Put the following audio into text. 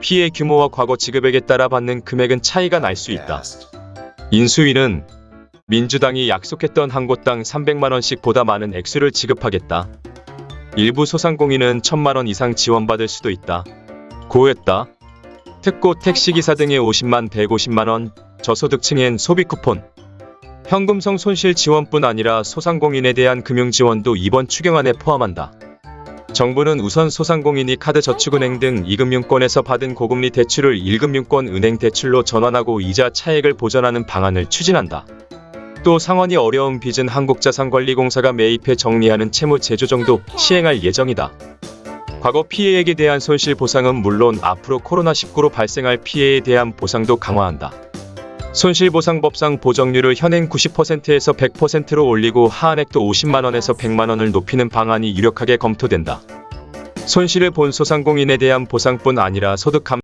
피해 규모와 과거 지급액에 따라 받는 금액은 차이가 날 수 있다. 인수위는 민주당이 약속했던 한 곳당 300만원씩 보다 많은 액수를 지급하겠다. 일부 소상공인은 1000만원 이상 지원받을 수도 있다. 고했다. 특고 택시기사 등의 50만 150만원, 저소득층엔 소비 쿠폰, 현금성 손실 지원뿐 아니라 소상공인에 대한 금융 지원도 이번 추경안에 포함한다. 정부는 우선 소상공인이 카드저축은행 등 이금융권에서 받은 고금리 대출을 1금융권 은행 대출로 전환하고 이자 차액을 보전하는 방안을 추진한다. 또 상환이 어려운 빚은 한국자산관리공사가 매입해 정리하는 채무 제조정도 시행할 예정이다. 과거 피해액에 대한 손실 보상은 물론 앞으로 코로나19로 발생할 피해에 대한 보상도 강화한다. 손실보상법상 보정률을 현행 90%에서 100%로 올리고 하한액도 50만원에서 100만원을 높이는 방안이 유력하게 검토된다. 손실을 본 소상공인에 대한 보상뿐 아니라 소득 감